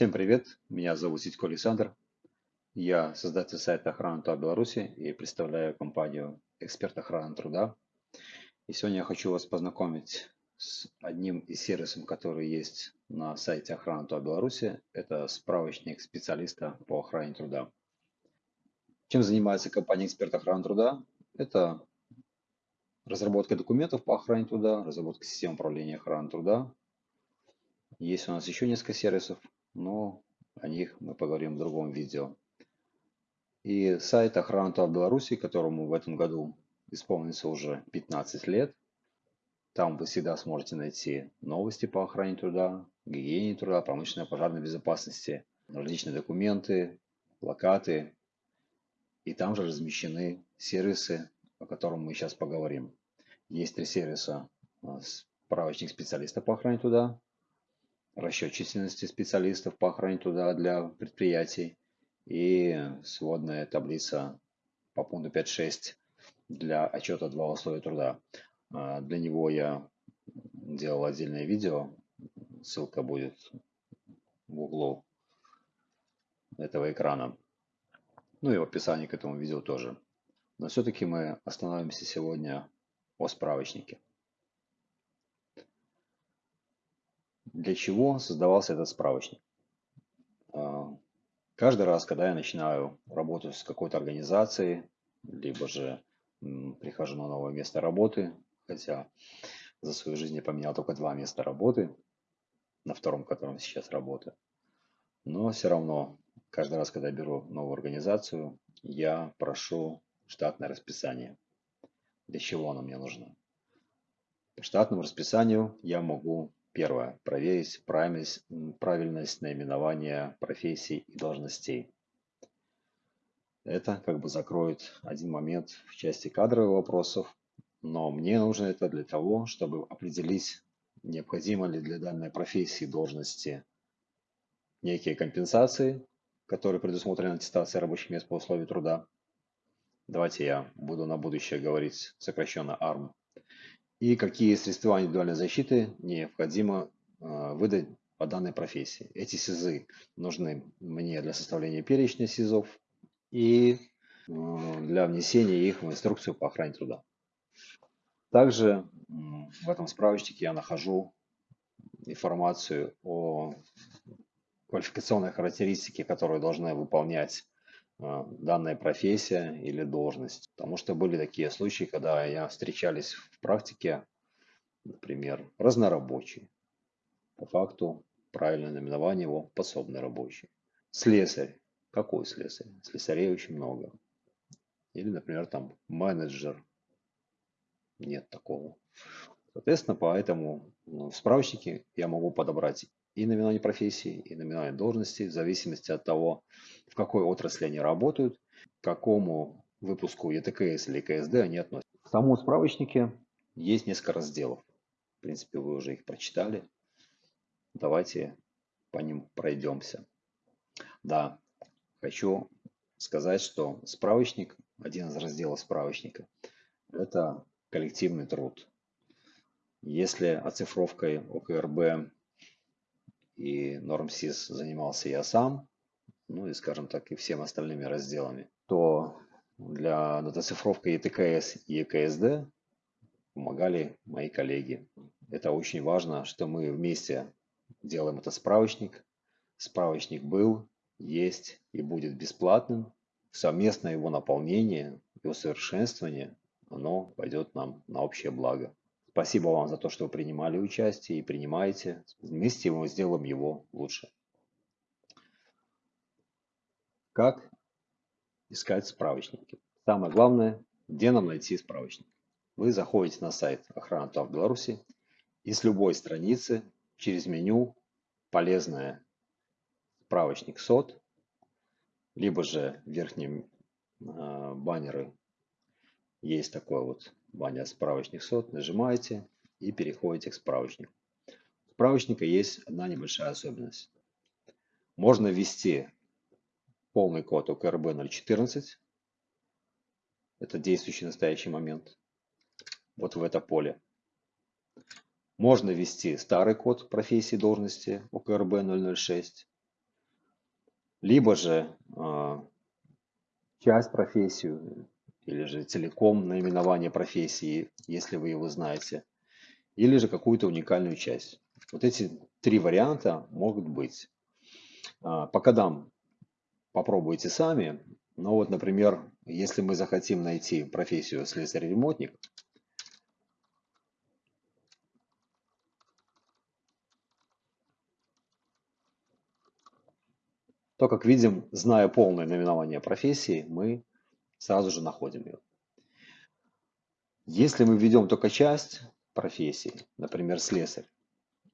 Всем привет, меня зовут Ситько Александр. Я создатель сайта Охрана труда Беларуси и представляю компанию Эксперт охраны труда. И сегодня я хочу вас познакомить с одним из сервисов, который есть на сайте Охрана труда Беларуси. Это справочник специалиста по охране труда. Чем занимается компания Эксперт охраны труда? Это разработка документов по охране труда, разработка систем управления охраной труда. Есть у нас еще несколько сервисов, но о них мы поговорим в другом видео. И сайт охраны труда Беларуси, которому в этом году исполнится уже 15 лет. Там вы всегда сможете найти новости по охране труда, гигиене труда, промышленной пожарной безопасности, различные документы, плакаты. И там же размещены сервисы, о котором мы сейчас поговорим. Есть три сервиса. Справочник специалиста по охране труда, расчет численности специалистов по охране труда для предприятий и сводная таблица по пункту 5.6 для отчета два условия труда. А, для него я делал отдельное видео, ссылка будет в углу этого экрана. Ну и в описании к этому видео тоже. Но все-таки мы остановимся сегодня о справочнике. Для чего создавался этот справочник? А, каждый раз, когда я начинаю работать с какой-то организацией, либо же прихожу на новое место работы, хотя за свою жизнь я поменял только два места работы, на втором, котором сейчас работаю. Но все равно, каждый раз, когда я беру новую организацию, я прошу штатное расписание. Для чего оно мне нужно? По штатному расписанию я могу Первое. Проверить правильность, правильность наименования профессий и должностей. Это как бы закроет один момент в части кадровых вопросов, но мне нужно это для того, чтобы определить, необходимо ли для данной профессии должности некие компенсации, которые предусмотрены аттестацией рабочих мест по условию труда. Давайте я буду на будущее говорить сокращенно ARM и какие средства индивидуальной защиты необходимо а, выдать по данной профессии. Эти СИЗы нужны мне для составления перечня СИЗов и а, для внесения их в инструкцию по охране труда. Также в этом справочнике я нахожу информацию о квалификационной характеристике, которую должны выполнять данная профессия или должность. Потому что были такие случаи, когда я встречались в практике, например, разнорабочий. По факту правильное наименование его пособный рабочий. Слесарь. Какой слесарь? Слесарей очень много. Или, например, там менеджер. Нет такого. Соответственно, поэтому ну, в справочнике я могу подобрать и наименование профессии, и наименование должности, в зависимости от того, в какой отрасли они работают, к какому выпуску ЕТКС или КСД они относятся. В самом справочнике есть несколько разделов. В принципе, вы уже их прочитали. Давайте по ним пройдемся. Да, хочу сказать, что справочник, один из разделов справочника, это коллективный труд. Если оцифровкой ОКРБ и NormSys занимался я сам, ну и, скажем так, и всем остальными разделами, то для датацифровки ЕТКС и ЕКСД помогали мои коллеги. Это очень важно, что мы вместе делаем этот справочник. Справочник был, есть и будет бесплатным. Совместное его наполнение и усовершенствование, оно пойдет нам на общее благо. Спасибо вам за то, что вы принимали участие и принимаете. Вместе мы сделаем его лучше. Как искать справочники? Самое главное, где нам найти справочник? Вы заходите на сайт охраны ТАВ Беларуси и с любой страницы через меню полезное справочник СОТ, либо же в верхнем э, баннеры есть такой вот баннер справочник сот, нажимаете и переходите к справочнику. У справочника есть одна небольшая особенность. Можно ввести полный код ОКРБ 014, это действующий настоящий момент, вот в это поле. Можно ввести старый код профессии должности ОКРБ 006, либо же э, часть профессию, или же целиком наименование профессии, если вы его знаете, или же какую-то уникальную часть. Вот эти три варианта могут быть. А, по кодам попробуйте сами. Но вот, например, если мы захотим найти профессию слесарь-ремонтник, то, как видим, зная полное наименование профессии, мы сразу же находим ее. Если мы введем только часть профессии, например, слесарь,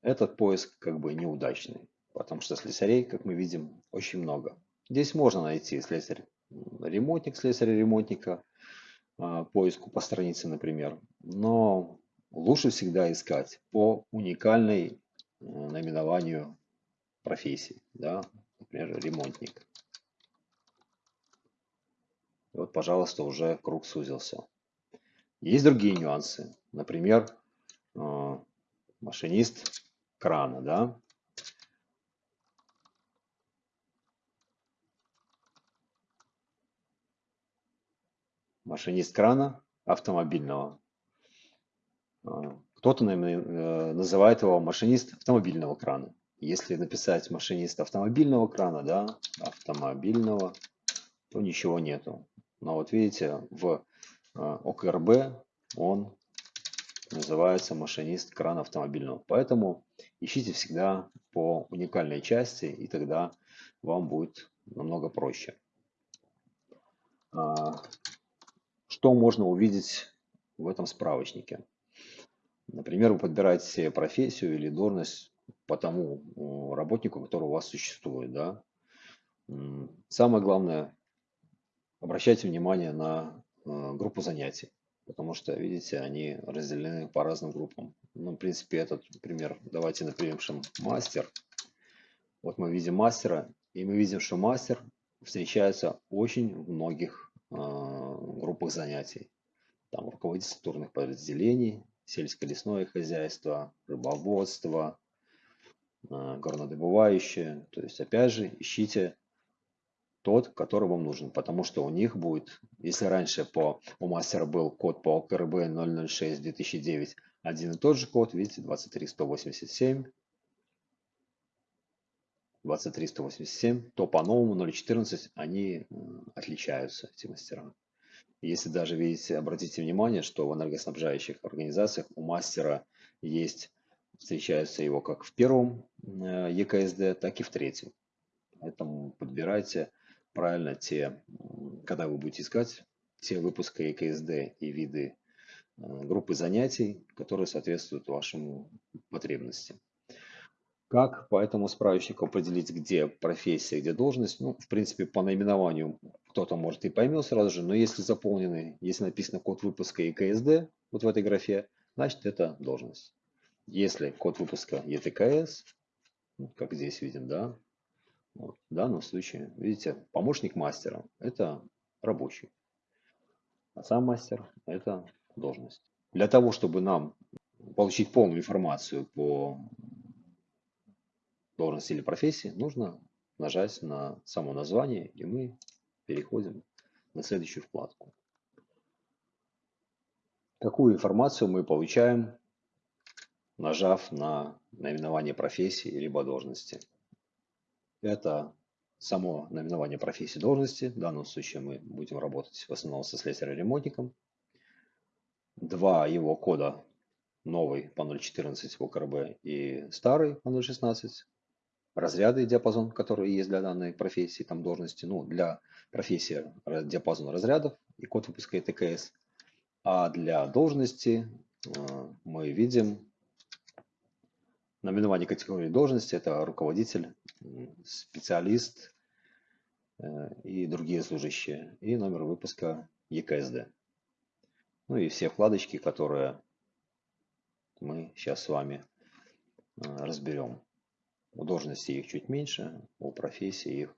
этот поиск как бы неудачный, потому что слесарей, как мы видим, очень много. Здесь можно найти слесарь-ремонтник, слесаря-ремонтника, а, поиску по странице, например, но лучше всегда искать по уникальной наименованию профессии, да, например, ремонтник. И вот, пожалуйста, уже круг сузился. Есть другие нюансы. Например, э, машинист крана, да. Машинист крана автомобильного. Э, кто-то э, называет его машинист автомобильного крана. Если написать машинист автомобильного крана, да, автомобильного, то ничего нету. Но вот видите, в э, ОКРБ он называется машинист крана автомобильного. Поэтому ищите всегда по уникальной части, и тогда вам будет намного проще. А, что можно увидеть в этом справочнике? Например, вы подбираете профессию или должность по тому работнику, который у вас существует. Да? Самое главное, обращайте внимание на э, группу занятий, потому что, видите, они разделены по разным группам. Ну, в принципе, этот пример давайте напишем мастер. Вот мы видим мастера, и мы видим, что мастер встречается очень в многих э, группах занятий. Там руководитель структурных подразделений, сельское-лесное хозяйство, рыбоводство, э, горнодобывающее. То есть, опять же, ищите тот, который вам нужен, потому что у них будет, если раньше по, у мастера был код по КРБ 006 2009, один и тот же код, видите, 23187, 23187, то по новому 014 они отличаются, эти мастера. Если даже, видите, обратите внимание, что в энергоснабжающих организациях у мастера есть, встречается его как в первом э, ЕКСД, так и в третьем. Поэтому подбирайте правильно те, когда вы будете искать те выпуска ЕКСД и виды э, группы занятий, которые соответствуют вашим потребностям. Как по этому справочнику определить, где профессия, где должность? Ну, в принципе, по наименованию кто-то может и поймет сразу же, но если заполнены, если написано код выпуска ЕКСД, вот в этой графе, значит это должность. Если код выпуска ЕТКС, как здесь видим, да, вот. В данном случае, видите, помощник мастера – это рабочий, а сам мастер – это должность. Для того, чтобы нам получить полную информацию по должности или профессии, нужно нажать на само название, и мы переходим на следующую вкладку. Какую информацию мы получаем, нажав на наименование профессии либо должности? Это само наименование профессии должности. В данном случае мы будем работать в основном со слесарем-ремонтником. Два его кода, новый по 0.14 в ОКРБ и старый по 0.16. Разряды и диапазон, которые есть для данной профессии, там должности. Ну, для профессии диапазон разрядов и код выпуска ТКС. А для должности э, мы видим Наименование категории должности – это руководитель, специалист э, и другие служащие. И номер выпуска ЕКСД. Ну и все вкладочки, которые мы сейчас с вами э, разберем. У должности их чуть меньше, у профессии их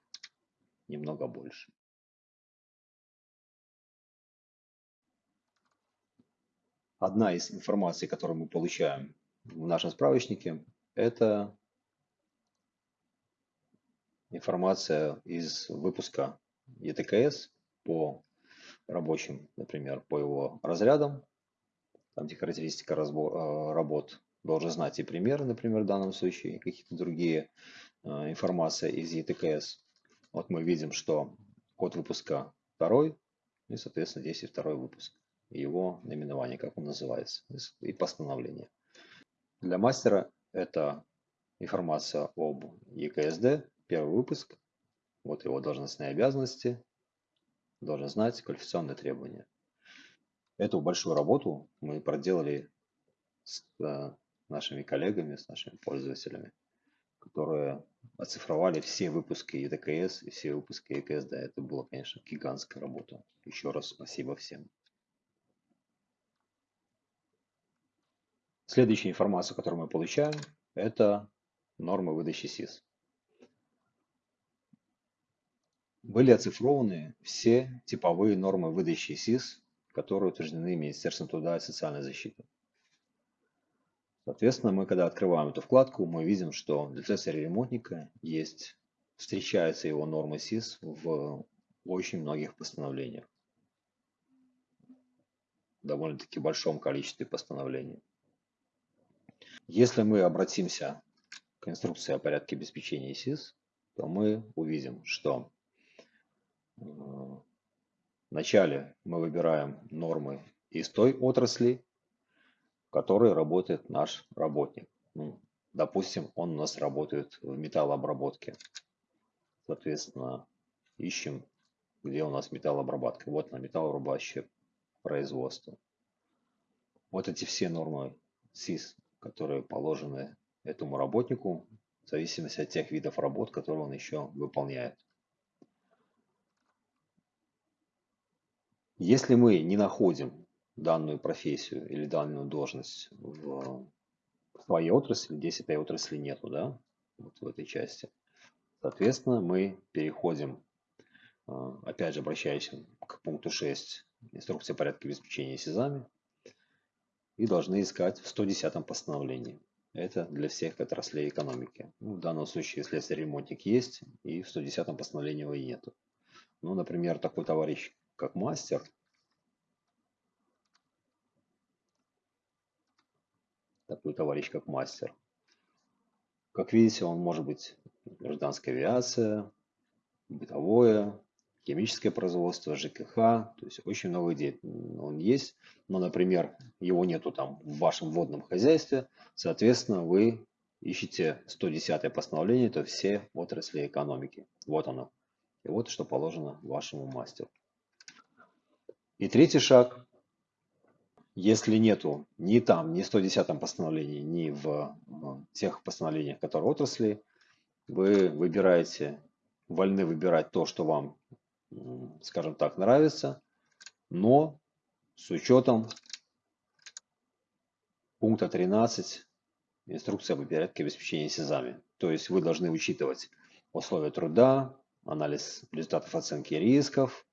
немного больше. Одна из информаций, которую мы получаем в нашем справочнике, это информация из выпуска ETKS по рабочим, например, по его разрядам, там где характеристика разбор, работ, должен знать и примеры, например, в данном случае, какие-то другие э, информация из ETKS. Вот мы видим, что код выпуска второй, и, соответственно, здесь и второй выпуск. И его наименование, как он называется, и постановление. Для мастера это информация об EKSD, первый выпуск, вот его должностные обязанности, должен знать квалификационные требования. Эту большую работу мы проделали с э, нашими коллегами, с нашими пользователями, которые оцифровали все выпуски EDKS и все выпуски EKSD. Это была, конечно, гигантская работа. Еще раз спасибо всем. Следующая информация, которую мы получаем, это нормы выдачи СИС. Были оцифрованы все типовые нормы выдачи СИС, которые утверждены Министерством труда и социальной защиты. Соответственно, мы когда открываем эту вкладку, мы видим, что для слесаря-ремонтника есть, встречаются его нормы СИС в очень многих постановлениях. Довольно-таки большом количестве постановлений. Если мы обратимся к инструкции о порядке обеспечения СИС, то мы увидим, что вначале мы выбираем нормы из той отрасли, в которой работает наш работник. Ну, допустим, он у нас работает в металлообработке. Соответственно, ищем, где у нас металлообработка. Вот на металлообрабатывающее производство. Вот эти все нормы СИС, которые положены этому работнику, в зависимости от тех видов работ, которые он еще выполняет. Если мы не находим данную профессию или данную должность в своей отрасли, здесь этой отрасли нету, да, вот в этой части. Соответственно, мы переходим, а, опять же, обращаясь к пункту 6 инструкции порядка обеспечения СИЗами, и должны искать в 110 постановлении. Это для всех отраслей экономики. Ну, в данном случае, если ремонтник есть, и в 110 постановлении его и нету. Ну, например, такой товарищ, как мастер, такой товарищ, как мастер. Как видите, он может быть гражданская авиация, бытовое, химическое производство, ЖКХ, то есть очень много идей он есть, но, например, его нету там в вашем водном хозяйстве, соответственно, вы ищете 110 постановление, то все отрасли экономики. Вот оно. И вот что положено вашему мастеру. И третий шаг если нету ни там, ни в 110 постановлении, ни в тех постановлениях, которые отрасли, вы выбираете, вольны выбирать то, что вам, скажем так, нравится, но с учетом пункта 13 инструкция по порядке обеспечения СИЗами. То есть вы должны учитывать условия труда, анализ результатов оценки рисков,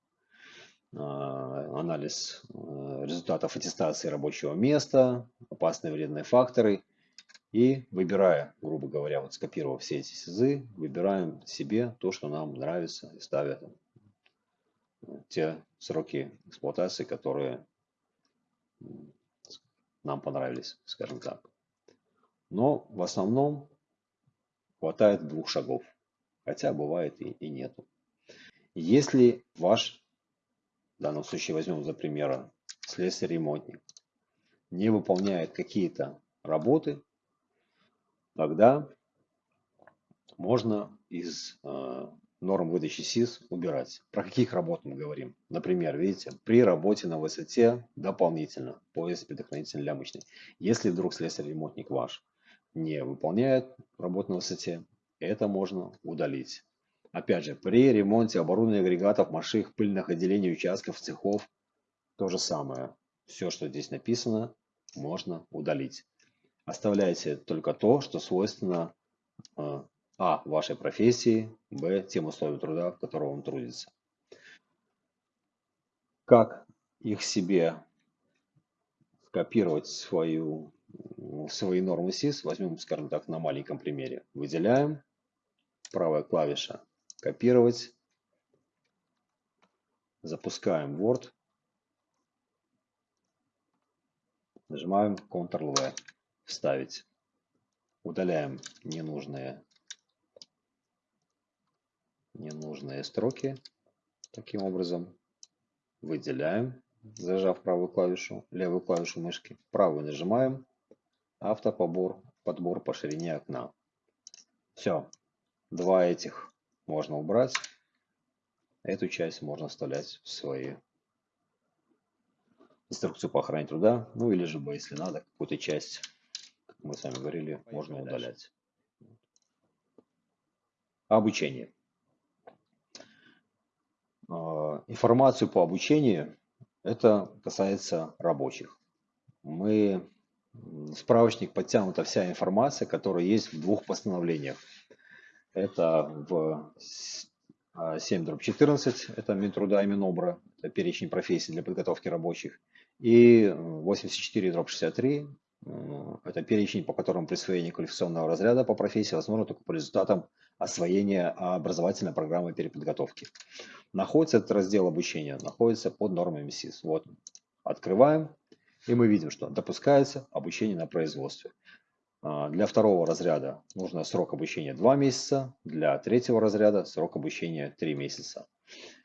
анализ э, результатов аттестации рабочего места, опасные вредные факторы. И выбирая, грубо говоря, вот скопировав все эти СИЗы, выбираем себе то, что нам нравится и ставя те сроки эксплуатации, которые нам понравились, скажем так. Но в основном хватает двух шагов, хотя бывает и, и нету. Если ваш в данном случае возьмем за пример слесарь-ремонтник, не выполняет какие-то работы, тогда можно из э, норм выдачи СИС убирать. Про каких работ мы говорим? Например, видите, при работе на высоте дополнительно пояс предохранительный лямочный. Если вдруг слесарь-ремонтник ваш не выполняет работу на высоте, это можно удалить. Опять же, при ремонте оборудования агрегатов, машин, пыльных отделений, участков, цехов, то же самое. Все, что здесь написано, можно удалить. Оставляйте только то, что свойственно э, а. вашей профессии, б. тем условиям труда, в котором он трудится. Как их себе скопировать свою, свои нормы СИС, возьмем, скажем так, на маленьком примере. Выделяем правая клавиша копировать. Запускаем Word. Нажимаем Ctrl-V. Вставить. Удаляем ненужные, ненужные строки. Таким образом выделяем, зажав правую клавишу, левую клавишу мышки. Правую нажимаем. Автоподбор, подбор по ширине окна. Все. Два этих можно убрать. Эту часть можно вставлять в свои инструкцию по охране труда. Ну или же, если надо, какую-то часть, как мы с вами говорили, можно удалять. Обучение. А, информацию по обучению, это касается рабочих. Мы справочник подтянута вся информация, которая есть в двух постановлениях. Это в 7 дробь 14, это Минтруда и Минобра, это перечень профессий для подготовки рабочих. И 84 дробь 63, это перечень, по которому присвоение квалификационного разряда по профессии возможно только по результатам освоения образовательной программы переподготовки. Находится этот раздел обучения, находится под нормами СИС. Вот, открываем, и мы видим, что допускается обучение на производстве. А, для второго разряда нужно срок обучения 2 месяца, для третьего разряда срок обучения 3 месяца.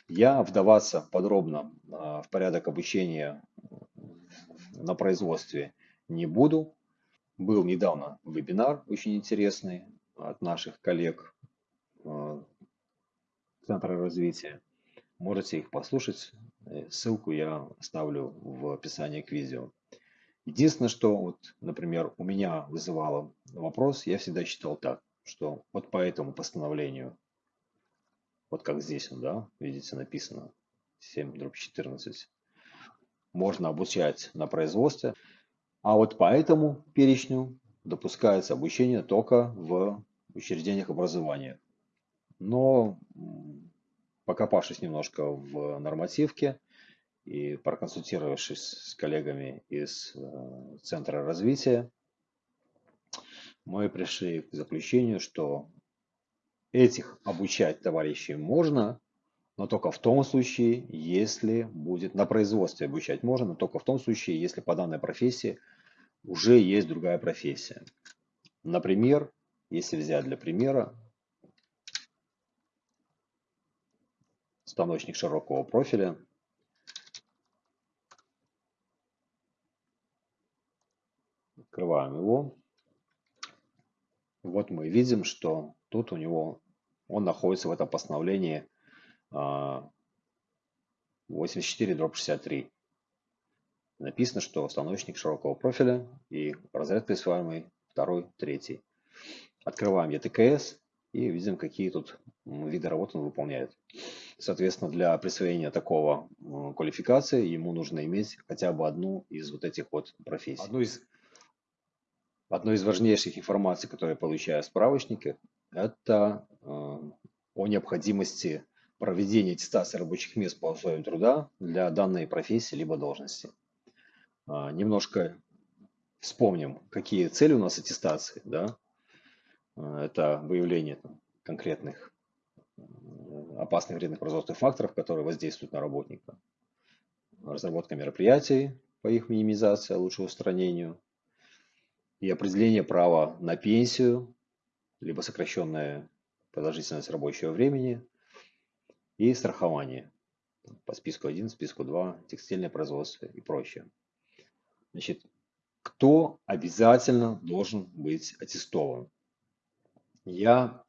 Я вдаваться подробно а, в порядок обучения на производстве не буду. Был недавно вебинар очень интересный от наших коллег а, Центра развития. Можете их послушать. Э, ссылку я оставлю в описании к видео. Единственное, что, вот, например, у меня вызывало вопрос, я всегда считал так, что вот по этому постановлению, вот как здесь, да, видите, написано 7 дробь 14, можно обучать на производстве, а вот по этому перечню допускается обучение только в учреждениях образования. Но покопавшись немножко в нормативке и проконсультировавшись с коллегами из э, Центра развития, мы пришли к заключению, что этих обучать товарищей можно, но только в том случае, если будет на производстве обучать можно, но только в том случае, если по данной профессии уже есть другая профессия. Например, если взять для примера станочник широкого профиля. Открываем его. Вот мы видим, что тут у него, он находится в этом постановлении 84 дробь 63. Написано, что станочник широкого профиля и разряд присваиваемый второй, третий. Открываем ETKS и видим, какие тут виды работы он выполняет. Соответственно, для присвоения такого квалификации ему нужно иметь хотя бы одну из вот этих вот профессий. Одну из, одну из важнейших информаций, которую я получаю в справочнике, это э, о необходимости проведения аттестации рабочих мест по условиям труда для данной профессии либо должности. Э, немножко вспомним, какие цели у нас аттестации. Да? Э, это выявление конкретных опасных вредных производственных факторов, которые воздействуют на работника. Разработка мероприятий по их минимизации, лучшему устранению. И определение права на пенсию, либо сокращенная продолжительность рабочего времени. И страхование по списку 1, списку 2, текстильное производство и прочее. Значит, кто обязательно должен быть аттестован? Я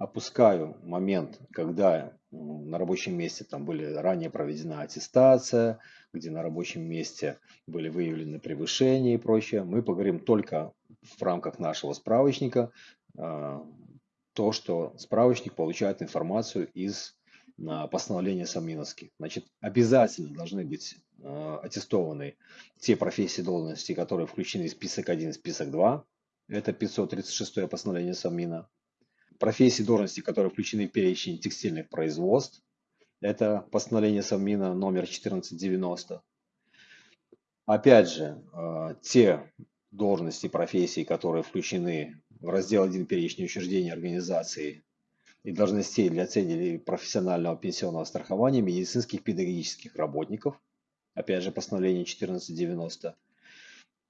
опускаю момент, когда на рабочем месте там были ранее проведена аттестация, где на рабочем месте были выявлены превышения и прочее. Мы поговорим только в рамках нашего справочника, а, то, что справочник получает информацию из а, постановления Саминовских. Значит, обязательно должны быть а, аттестованы те профессии должности, которые включены в список 1 и список 2. Это 536 постановление Самина профессии, должности, которые включены в перечень текстильных производств. Это постановление Совмина номер 1490. Опять же, э, те должности, профессии, которые включены в раздел 1 перечня учреждений организации и должностей для целей профессионального пенсионного страхования медицинских педагогических работников, опять же постановление 1490,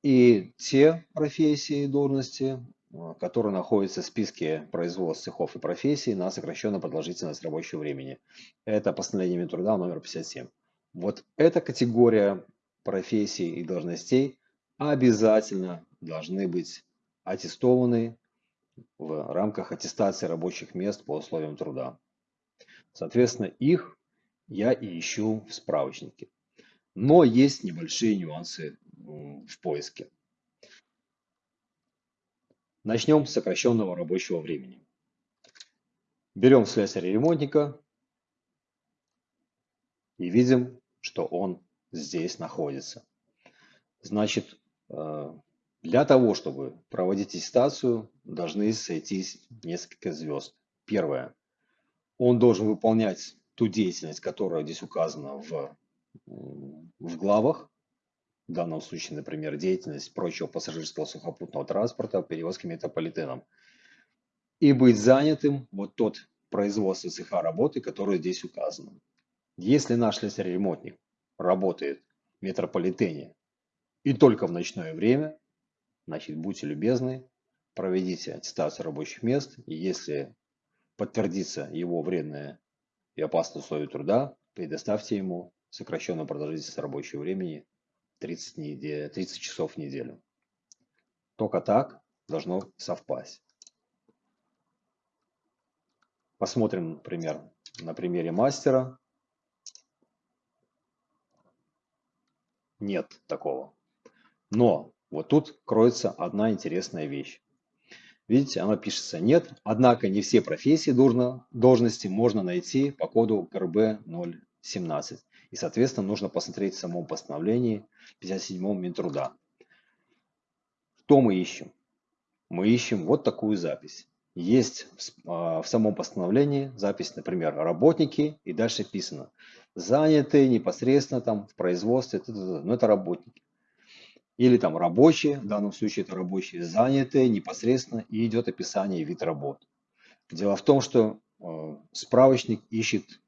и те профессии и должности, а, которые находятся в списке производств, цехов и профессий на сокращенную продолжительность рабочего времени. Это постановление Минтруда номер 57. Вот эта категория профессий и должностей обязательно должны быть аттестованы в рамках аттестации рабочих мест по условиям труда. Соответственно, их я и ищу в справочнике. Но есть небольшие нюансы в поиске. Начнем с сокращенного рабочего времени. Берем слесаря-ремонтника и видим, что он здесь находится. Значит, э, для того, чтобы проводить аттестацию, должны сойтись несколько звезд. Первое. Он должен выполнять ту деятельность, которая здесь указана в, в главах. В данном случае, например, деятельность прочего пассажирского сухопутного транспорта, перевозки метрополитеном. И быть занятым вот тот производство цеха работы, который здесь указано. Если наш слесарь-ремонтник работает в метрополитене и только в ночное время, Значит, будьте любезны, проведите аттестацию рабочих мест, и если подтвердится его вредное и опасное условие труда, предоставьте ему сокращенную продолжительность рабочего времени 30, недель, 30 часов в неделю. Только так должно совпасть. Посмотрим, например, на примере мастера. Нет такого. Но вот тут кроется одна интересная вещь. Видите, она пишется «нет», однако не все профессии должности можно найти по коду КРБ 017. И, соответственно, нужно посмотреть в самом постановлении 57 Минтруда. Что мы ищем? Мы ищем вот такую запись. Есть в а, самом постановлении запись, например, работники, и дальше писано заняты непосредственно там в производстве, но это работники или там рабочие, в данном случае это рабочие, занятые непосредственно, и идет описание вид работ. Дело в том, что э, справочник ищет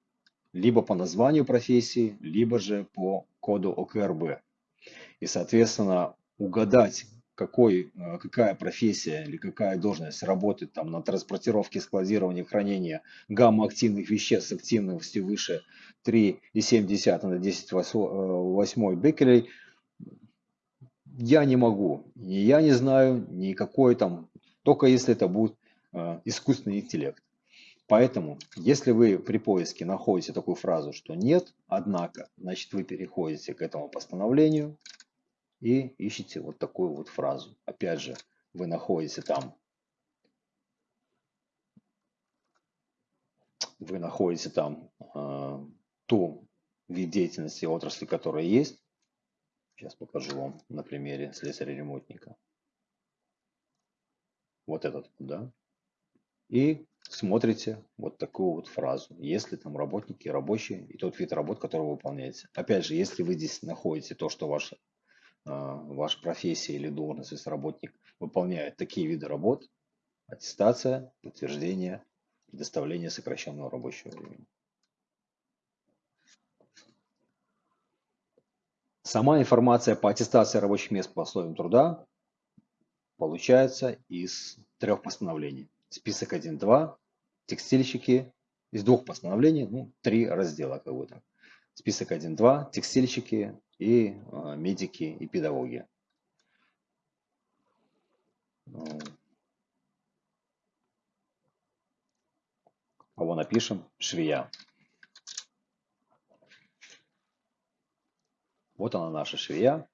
либо по названию профессии, либо же по коду ОКРБ. И, соответственно, угадать, какой, э, какая профессия или какая должность работает там на транспортировке, складировании, хранении гамма-активных веществ с активностью выше 3,7 на 10 8 беккерелей – я не могу. Ни я не знаю, никакой там, только если это будет э, искусственный интеллект. Поэтому, если вы при поиске находите такую фразу, что нет, однако, значит вы переходите к этому постановлению и ищете вот такую вот фразу. Опять же, вы находите там, вы находите там э, ту вид деятельности отрасли, которая есть, Сейчас покажу вам на примере слесаря-ремонтника. Вот этот, да. И смотрите вот такую вот фразу. Если там работники, рабочие и тот вид работ, который вы выполняете. Опять же, если вы здесь находите то, что ваш, ваша профессия или должность, если работник выполняет такие виды работ, аттестация, подтверждение, предоставление сокращенного рабочего времени. Сама информация по аттестации рабочих мест по условиям труда получается из трех постановлений. Список 1.2, текстильщики, из двух постановлений, ну, три раздела как бы так. Список 1.2, текстильщики и э, медики и педагоги. Кого напишем? Швея. Вот она наша швея.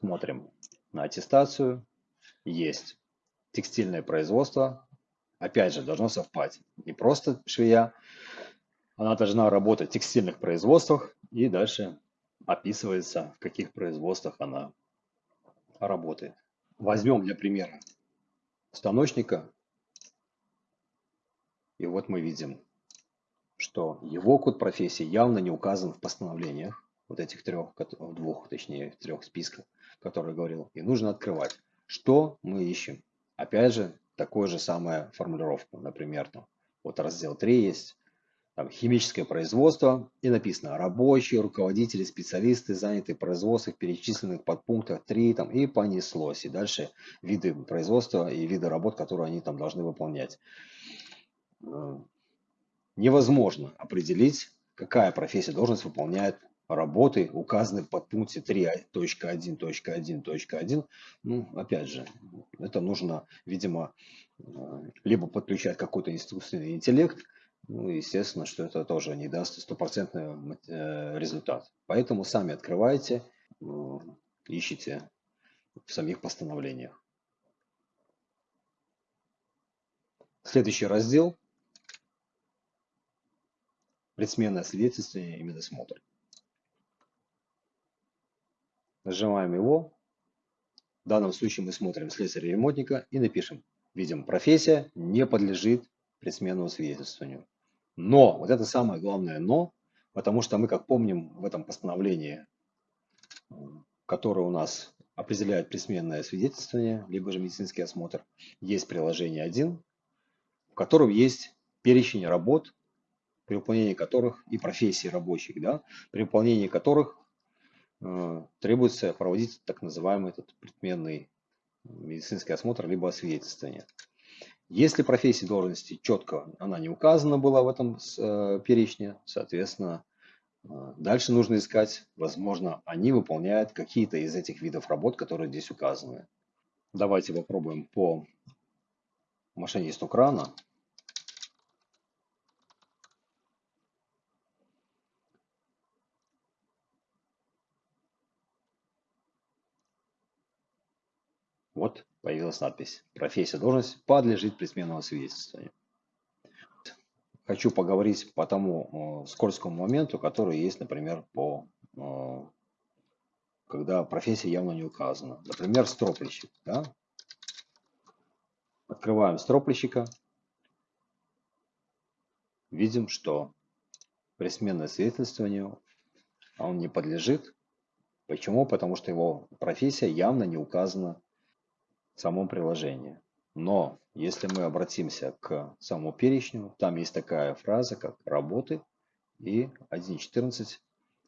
Смотрим на аттестацию. Есть текстильное производство. Опять же, должно совпасть. Не просто швея. Она должна работать в текстильных производствах. И дальше описывается, в каких производствах она работает. Возьмем для примера станочника. И вот мы видим, что его код профессии явно не указан в постановлениях вот этих трех, двух, точнее, трех списков, которые говорил, и нужно открывать. Что мы ищем? Опять же, такой же самая формулировка. Например, там, вот раздел 3 есть, там, химическое производство, и написано рабочие, руководители, специалисты, занятые в производствах, перечисленных под пунктах 3, там, и понеслось. И дальше виды производства и виды работ, которые они там должны выполнять. Невозможно определить, какая профессия, должность выполняет работы, указаны под пункте 3.1.1.1.1. Ну, опять же, это нужно, видимо, э, либо подключать какой-то искусственный интеллект, ну, естественно, что это тоже не даст стопроцентный э, результат. Поэтому сами открывайте, э, ищите в самих постановлениях. Следующий раздел – предсменное свидетельствование и медосмотр. Нажимаем его. В данном случае мы смотрим слесаря-ремонтника и напишем. Видим, профессия не подлежит предсменному свидетельствованию. Но, вот это самое главное но, потому что мы, как помним, в этом постановлении, которое у нас определяет предсменное свидетельствование, либо же медицинский осмотр, есть приложение 1, в котором есть перечень работ, при выполнении которых и профессий рабочих, да, при выполнении которых требуется проводить так называемый этот предменный медицинский осмотр либо освидетельствование. Если профессия должности четко она не указана была в этом э, перечне, соответственно, э, дальше нужно искать, возможно, они выполняют какие-то из этих видов работ, которые здесь указаны. Давайте попробуем по машинисту крана. Вот появилась надпись «Профессия, должность подлежит предсменному свидетельствованию». Хочу поговорить по тому э, скользкому моменту, который есть, например, по э, когда профессия явно не указана. Например, строплищик. Да? Открываем строплищика. Видим, что предсменное свидетельствование он не подлежит. Почему? Потому что его профессия явно не указана самом приложении. Но если мы обратимся к самому перечню, там есть такая фраза, как работы и 1.14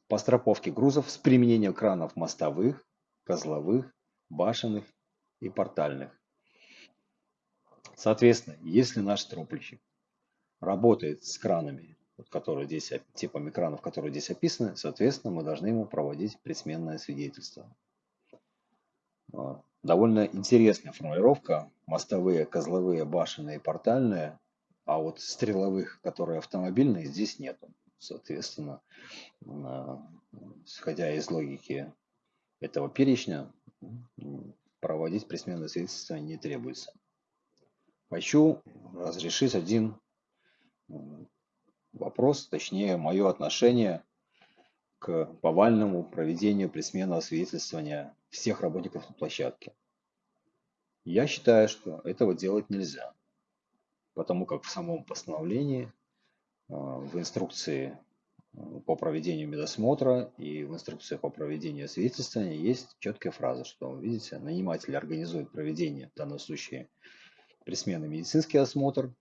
по страховке грузов с применением кранов мостовых, козловых, башенных и портальных. Соответственно, если наш стропольщик работает с кранами, которые здесь, типами кранов, которые здесь описаны, соответственно, мы должны ему проводить предсменное свидетельство. Довольно интересная формулировка. Мостовые, козловые, башенные, портальные. А вот стреловых, которые автомобильные, здесь нету. Соответственно, исходя из логики этого перечня, проводить присменное свидетельство не требуется. Хочу разрешить один вопрос, точнее, мое отношение к повальному проведению присменного свидетельствования всех работников на площадке. Я считаю, что этого делать нельзя, потому как в самом постановлении, а, в инструкции а, по проведению медосмотра и в инструкции по проведению свидетельствования есть четкая фраза, что, видите, наниматель организует проведение, в данном случае, присменный медицинский осмотр,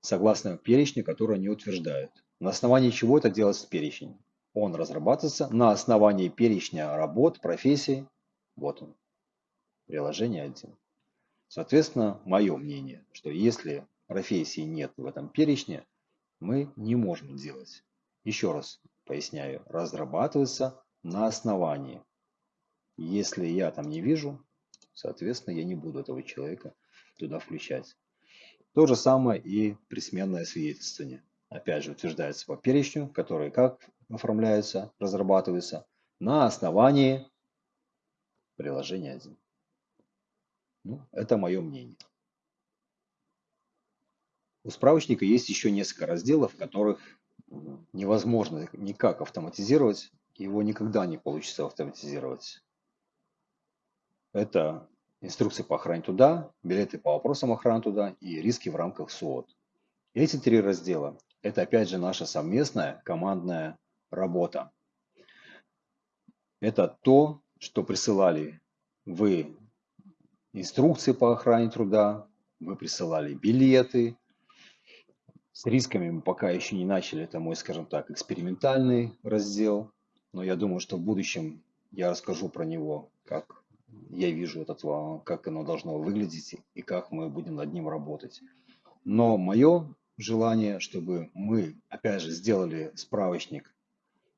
согласно перечню, который они утверждают. На основании чего это делается перечень? Он разрабатывается на основании перечня работ, профессий. Вот он, приложение 1. Соответственно, мое мнение, что если профессии нет в этом перечне, мы не можем делать. Еще раз поясняю, разрабатывается на основании. Если я там не вижу, соответственно, я не буду этого человека туда включать. То же самое и присменное свидетельствование. Опять же, утверждается по перечню, который как оформляются, разрабатываются на основании приложения 1. Ну, это мое мнение. У справочника есть еще несколько разделов, которых невозможно никак автоматизировать, его никогда не получится автоматизировать. Это инструкции по охране туда, билеты по вопросам охраны туда и риски в рамках СУОТ. Эти три раздела – это опять же наша совместная командная работа. Это то, что присылали вы инструкции по охране труда, вы присылали билеты. С рисками мы пока еще не начали, это мой, скажем так, экспериментальный раздел. Но я думаю, что в будущем я расскажу про него, как я вижу этот, как оно должно выглядеть и как мы будем над ним работать. Но мое желание, чтобы мы, опять же, сделали справочник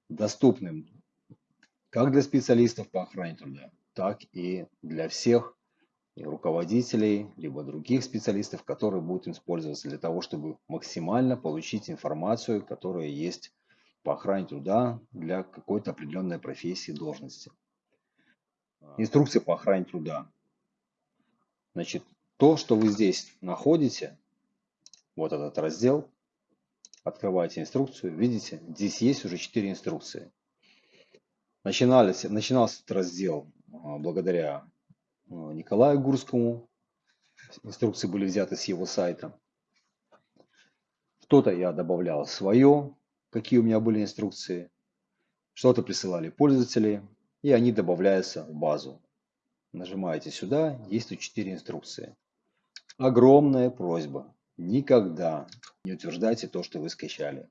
доступным как для специалистов по охране труда, так и для всех руководителей, либо других специалистов, которые будут использоваться для того, чтобы максимально получить информацию, которая есть по охране труда для какой-то определенной профессии, должности. Инструкция по охране труда. Значит, то, что вы здесь находите, вот этот раздел, открываете инструкцию, видите, здесь есть уже 4 инструкции. Начинались, начинался этот раздел а, благодаря а, Николаю Гурскому. Инструкции были взяты с его сайта. Что-то я добавлял свое, какие у меня были инструкции. Что-то присылали пользователи, и они добавляются в базу. Нажимаете сюда, есть тут 4 инструкции. Огромная просьба. Никогда не утверждайте то, что вы скачали.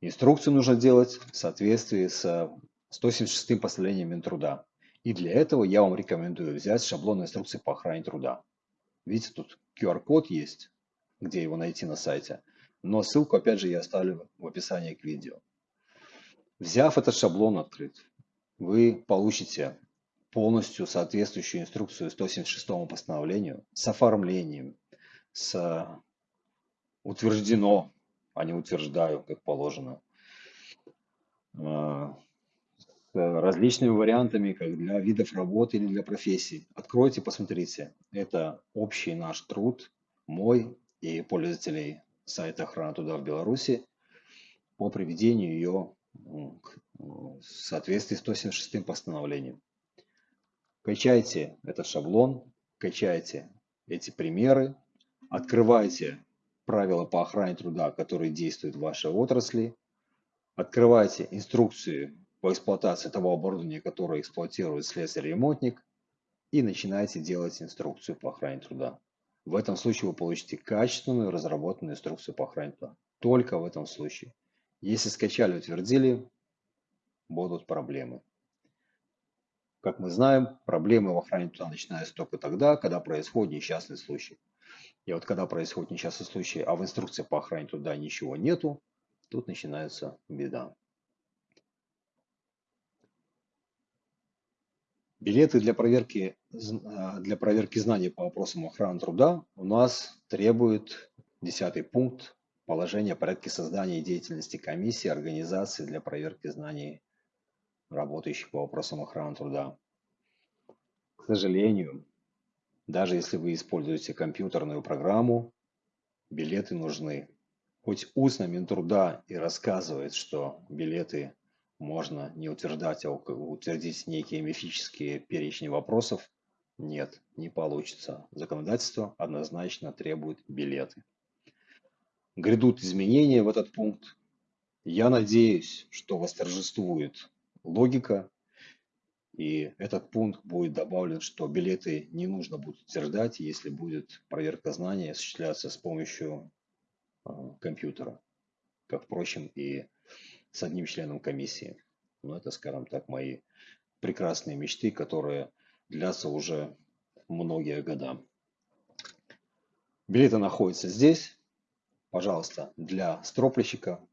Инструкцию нужно делать в соответствии с 176 постановлением Минтруда. И для этого я вам рекомендую взять шаблон инструкции по охране труда. Видите, тут QR-код есть, где его найти на сайте. Но ссылку, опять же, я оставлю в описании к видео. Взяв этот шаблон открыт, вы получите полностью соответствующую инструкцию 176 постановлению с оформлением, с утверждено, а не утверждаю, как положено, а, с различными вариантами, как для видов работы или для профессий. Откройте, посмотрите. Это общий наш труд, мой и пользователей сайта охрана туда в Беларуси по приведению ее в соответствии с 176 постановлением. Качайте этот шаблон, качайте эти примеры, открывайте правила по охране труда, которые действуют в вашей отрасли, открывайте инструкции по эксплуатации того оборудования, которое эксплуатирует слесарь-ремонтник, и начинайте делать инструкцию по охране труда. В этом случае вы получите качественную разработанную инструкцию по охране труда. Только в этом случае. Если скачали, утвердили, будут проблемы. Как мы знаем, проблемы в охране труда начинаются только тогда, когда происходит несчастный случай. И вот когда происходит несчастный случай, а в инструкции по охране труда ничего нету, тут начинается беда. Билеты для проверки, а, для проверки знаний по вопросам охраны труда у нас требует 10 пункт положения о порядке создания деятельности комиссии организации для проверки знаний работающих по вопросам охраны труда. К сожалению, даже если вы используете компьютерную программу, билеты нужны. Хоть устно Минтруда и рассказывает, что билеты можно не утверждать, а утвердить некие мифические перечни вопросов. Нет, не получится. Законодательство однозначно требует билеты. Грядут изменения в этот пункт. Я надеюсь, что восторжествует логика, и этот пункт будет добавлен, что билеты не нужно будет утверждать, если будет проверка знаний осуществляться с помощью а, компьютера, как, впрочем, и с одним членом комиссии. Но это, скажем так, мои прекрасные мечты, которые длятся уже многие года. Билеты находятся здесь. Пожалуйста, для строплищика.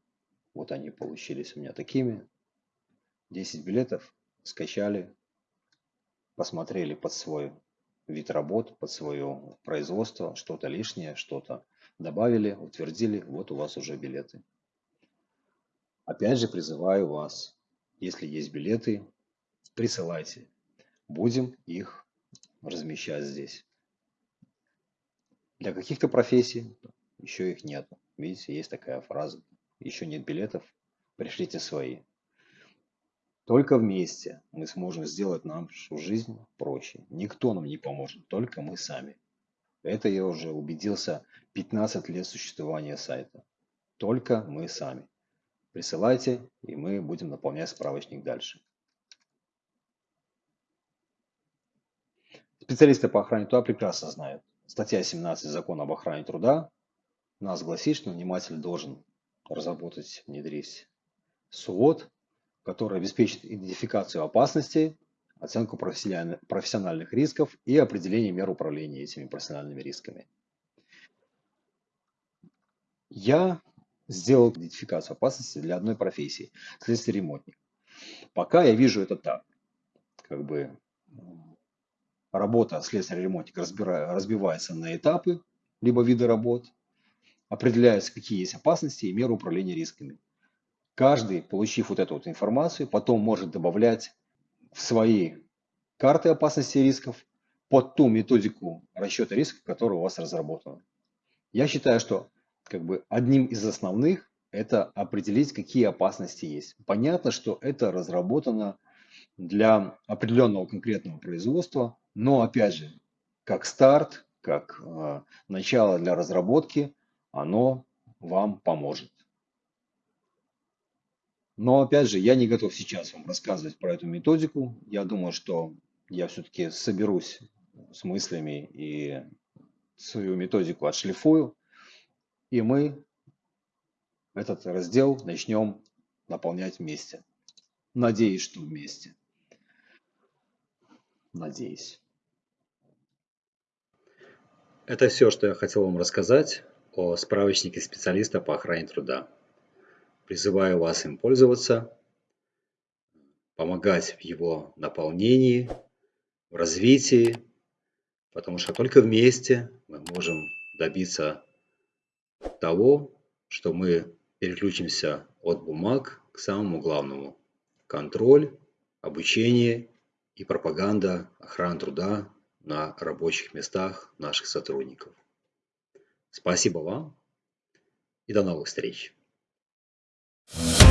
Вот они получились у меня такими. 10 билетов скачали, посмотрели под свой вид работ, под свое производство, что-то лишнее, что-то добавили, утвердили, вот у вас уже билеты. Опять же призываю вас, если есть билеты, присылайте. Будем их размещать здесь. Для каких-то профессий еще их нет. Видите, есть такая фраза. Еще нет билетов, пришлите свои. Только вместе мы сможем сделать нашу жизнь проще. Никто нам не поможет, только мы сами. Это я уже убедился 15 лет существования сайта. Только мы сами. Присылайте, и мы будем наполнять справочник дальше. Специалисты по охране труда прекрасно знают, статья 17 Закона об охране труда нас гласит, что наниматель должен разработать, внедрить СУОТ, который обеспечит идентификацию опасностей, оценку профессиональных рисков и определение мер управления этими профессиональными рисками. Я сделал идентификацию опасности для одной профессии – следствие ремонтник. Пока я вижу это так. Как бы работа следствия ремонтника разбивается на этапы, либо виды работ, определяются, какие есть опасности и меры управления рисками. Каждый, получив вот эту вот информацию, потом может добавлять в свои карты опасности и рисков под ту методику расчета риска, которая у вас разработана. Я считаю, что как бы одним из основных это определить, какие опасности есть. Понятно, что это разработано для определенного конкретного производства, но опять же, как старт, как э, начало для разработки, оно вам поможет. Но опять же, я не готов сейчас вам рассказывать про эту методику. Я думаю, что я все-таки соберусь с мыслями и свою методику отшлифую, и мы этот раздел начнем наполнять вместе. Надеюсь, что вместе. Надеюсь. Это все, что я хотел вам рассказать о справочнике специалиста по охране труда. Призываю вас им пользоваться, помогать в его наполнении, в развитии, потому что только вместе мы можем добиться того, что мы переключимся от бумаг к самому главному. Контроль, обучение и пропаганда охраны труда на рабочих местах наших сотрудников. Спасибо вам и до новых встреч! you